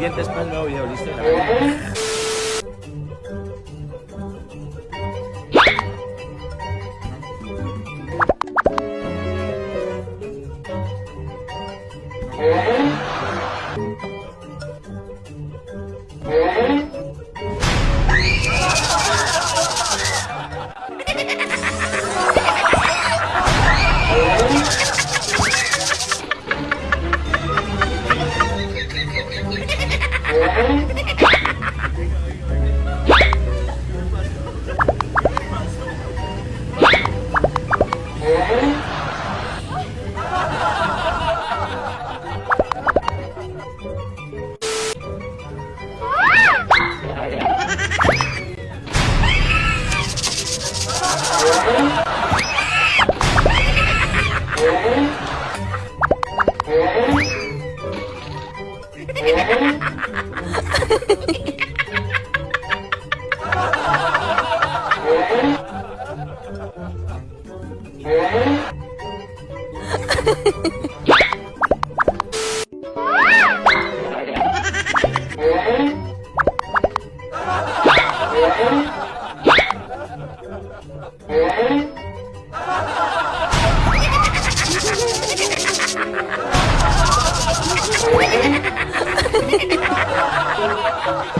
Pendientes para el nuevo video, listo. Ha ha ha ha!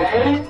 诶